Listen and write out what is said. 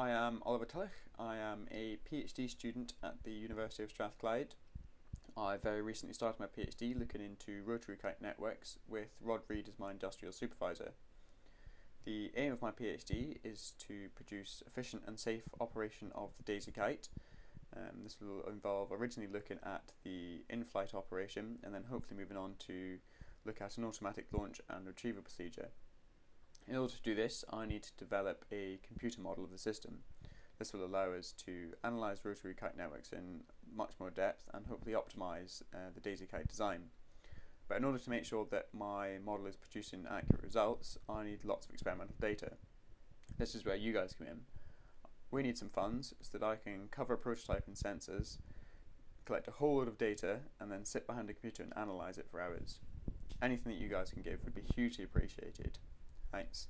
I am Oliver Tulloch. I am a PhD student at the University of Strathclyde. I very recently started my PhD looking into rotary kite networks with Rod Read as my industrial supervisor. The aim of my PhD is to produce efficient and safe operation of the Daisy kite. Um, this will involve originally looking at the in-flight operation and then hopefully moving on to look at an automatic launch and retrieval procedure. In order to do this, I need to develop a computer model of the system. This will allow us to analyse rotary kite networks in much more depth and hopefully optimise uh, the Daisy kite design. But in order to make sure that my model is producing accurate results, I need lots of experimental data. This is where you guys come in. We need some funds so that I can cover a prototype in sensors, collect a whole load of data, and then sit behind a computer and analyse it for hours. Anything that you guys can give would be hugely appreciated. Thanks.